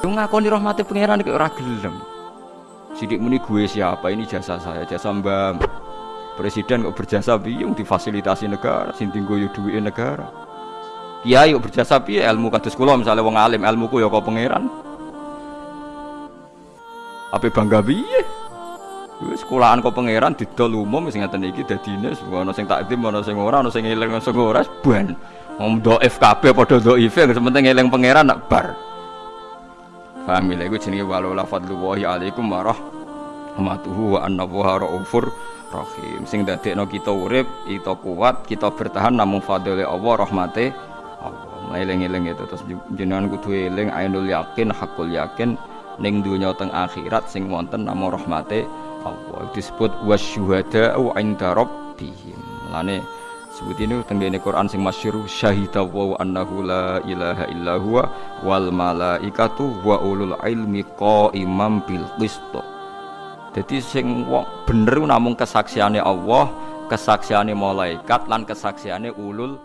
Yang ngakoni rahmati pangeran kok ora gelem. Sidik muni gue siapa ini jasa saya, jasa Mbak. Presiden kok berjasa piye difasilitasi negara, sing tinggo yo negara. Kiai kok berjasa piye ilmu kados kula misalnya wong alim, ilmuku ya kok pangeran. Apa bangga? Wis sekolahan kok pangeran didol umum sing ngaten iki dadine ana sing takdim ana sing ora ana sing eling sing ora ban. Wong dhaif kabeh padha dhaif sing penting eling pangeran nak bar. Paham ya iku jenenge wala fadlullahi alaikum warahmatuhu wa anna raufur rahim. Sing dadekno kita urip, kita kuat, kita bertahan namung fadhile Allah rahmate Allah. Eling-eling itu terus jenengan kudu eling ainul yakin, hakul yakin ning dunya teng akhirat sing wonten namung rahmate Allah disebut wasyuhada'u inda rabbihim lane sebut ini tenggene Quran sing masyhur syahida wa annahu la ilaha illa huwa wal malaikatu wa ulul ilmi qaimam bil qist. Jadi sing bener namung kesaksiane Allah kesaksiane malaikat lan kesaksiane ulul